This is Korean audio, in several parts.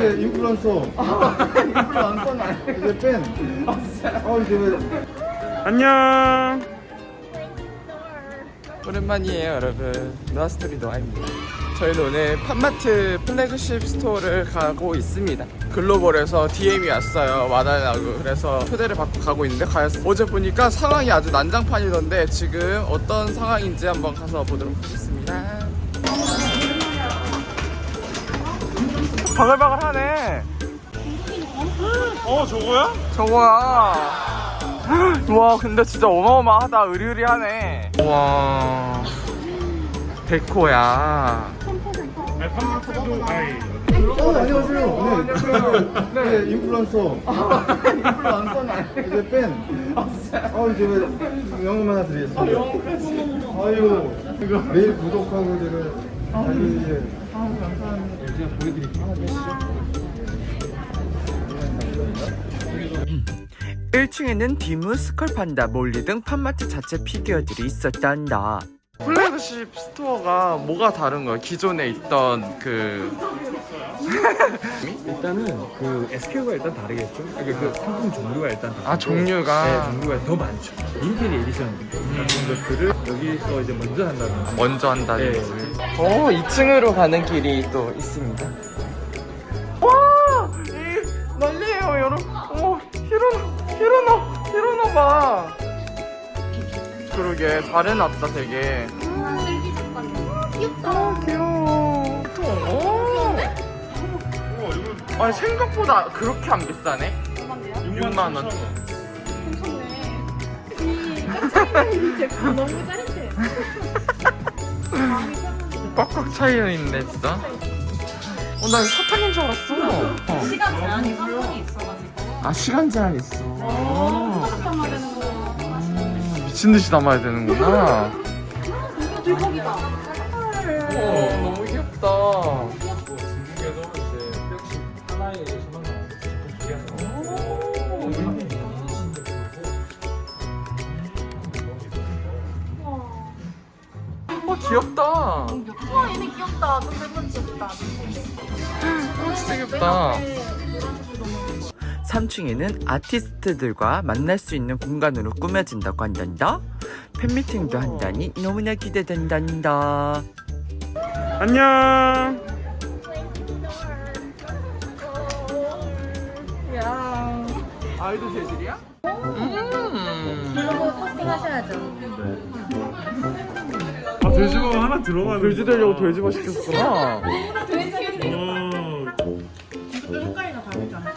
이제 인플루언서. 인플루언서는 아니고 이제 팬. 어 이제 왜? 안녕. 오랜만이에요, 여러분. 노아스토리 노아입니다. 저희는 오늘 팝마트 플래그십 스토어를 가고 있습니다. 글로벌에서 DM이 왔어요. 와달라고. 그래서 초대를 받고 가고 있는데 가 어제 보니까 상황이 아주 난장판이던데 지금 어떤 상황인지 한번 가서 보도록 하겠습니다. 바글바글하네. 어 저거야? 저거야. 와 근데 진짜 어마어마하다 의리의리하네 와 데코야 네, 어 안녕하세요. 네. 네 인플루언서. 인플루언서는 이제 팬. 어 이제 왜 영음 하나 드리겠습니다. 아유 매일 구독하고 제가 달리 이제. 아 감사합니다. 제가 보여드릴게요. 1층에는 디무, 스컬판다, 몰리 등 팝마트 자체 피규어들이 있었단다. 플래그십 스토어가 뭐가 다른 거야? 기존에 있던 그 일단은 그 SKU가 일단 다르겠죠? 그러니까 그 상품 종류가 일단 다르고 아, 종류가? 네 종류가 더 많죠 limited edition 같은 것들을 여기서 이제 먼저 한다는 거 먼저 한다는 네. 거지 어 2층으로 가는 길이 또 있습니다 와! 이 난리에요 여러분 어 히로노 히로노 히로노 봐 그러게 잘 해놨다 되게 아니 생각보다 그렇게 안 비싸네 6만 원 너무 짜릿해. 꽉꽉 차여있네 진짜 어, 나 이거 사탕인 줄 알았어 어. 시간 제한이 상관이 있어가지고. 아 시간 제한 있어 되는 거? 음, 미친 듯이 담아야 되는구나 대박이다. 어, 너무 귀엽다 하나에 10만 원어 귀엽다 어 우와 얘네 귀엽다. 좀 닮은 귀엽다. 진짜 귀엽다 3층에는 아티스트들과 만날 수 있는 공간으로 꾸며진다고 한단다. 팬미팅도 한다니 너무나 기대된단다. 안녕 아이돌 재질이야? 음 포스팅하셔야죠. 아 돼지가 하나 들어가는 돼지 되려고 돼지바 시켰구나 어.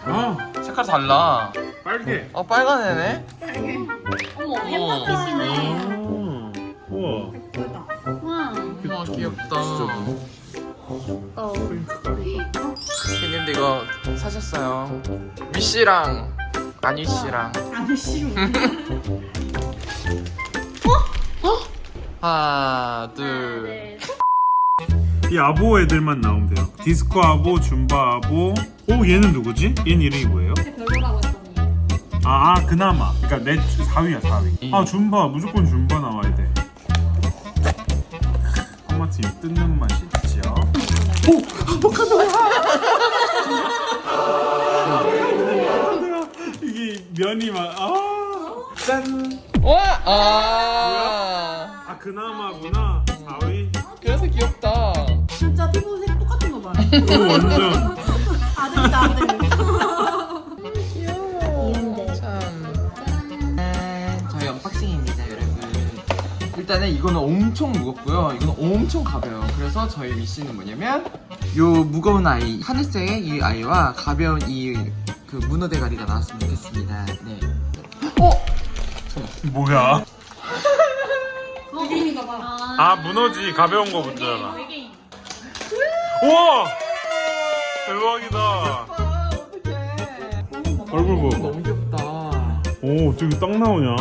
아 색깔 달라 빨개 어 빨간 애네 어머 어. 햄버거시네. 아 우와 와. 어 귀엽다 어. 형님도 이거 사셨어요 위씨랑 안위씨랑 아니 싫어. 하나 둘 네. 이 아보 애들만 나오면 돼요 디스코 아보, 줌바 아보 오 얘는 누구지? 얘는 이름이 뭐예요? 별로라고 했더니. 아, 아 그나마 그러니까 내 4위야 4위 아 줌바 무조건 줌바 나와야 돼 한마트 이 뜯는 맛이 있지요 오! 면이 막 아 짠! 와! 아! 아 그나마구나 4위 그래서 귀엽다. 진짜 피부색 똑같은 거 봐. 오 완전 아들이다 아들. 참. 저희 언박싱입니다, 여러분. 일단은 이거는 엄청 무겁고요. 이거는 엄청 가벼워요. 그래서 저희 미션은 뭐냐면 요 무거운 아이, 하늘색의 이 아이와 가벼운 이 그 문어 대가리가 나왔으면 좋겠습니다. 네. 어? 뭐야 외계인인가 봐. 아 무너지 가벼운 거 문제잖아 외계인. 우와 대박이다 얼굴 뭐 너무 귀엽다. 오 어떻게 딱 나오냐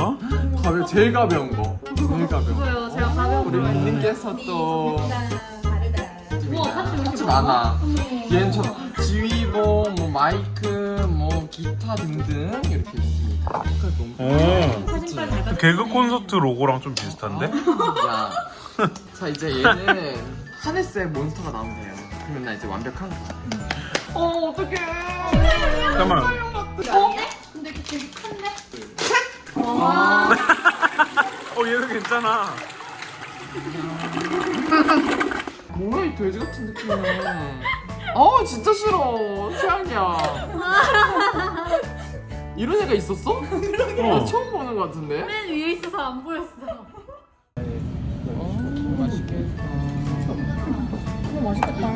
가벼 제일 가벼운 거. 제일 가벼운 거. 제가 가벼운 우리 민님께서 또 왜 파츠 이렇게 많아. 얘는 저 지휘봉, 뭐 마이크, 뭐 기타 등등 이렇게 있습니다. 오 봤어. 개그 콘서트 로고랑 좀 비슷한데? 야. 자 이제 얘는 하늘색 몬스터가 나오면 돼요. 그러면 나 이제 완벽한 거야. 어 어떡해 잠깐만. 어? 근데 이게 되게 큰데? 어 얘도 괜찮아. 뭐야 이 돼지 같은 느낌은 어 진짜 싫어 최악이야 이런 애가 있었어? 나 처음 보는 것 같은데 맨 위에 있어서 안 보였어. 어 맛있겠다 너무 맛있겠다.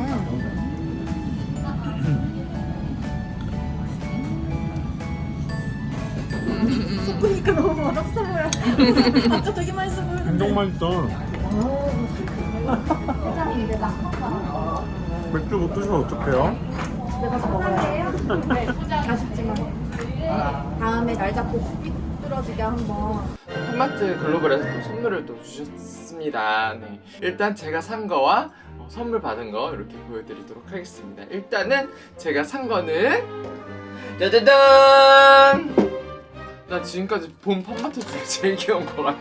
섞으니까 너무 맛없어 보여. 진짜 되게 맛있어 보여. 엄청 맛있다. 맥주 못 드시면 어떡해요? 아쉽지만 다음에 날 잡고 삐뚤어지게 한번. 핫마트 글로벌에서 또 선물을 또 주셨습니다. 네. 일단 제가 산 거와 어, 선물 받은 거 이렇게 보여드리도록 하겠습니다. 일단은 제가 산 거는 짜자잔! 나 지금까지 본 핫마트 중에 제일 귀여운 것 같아.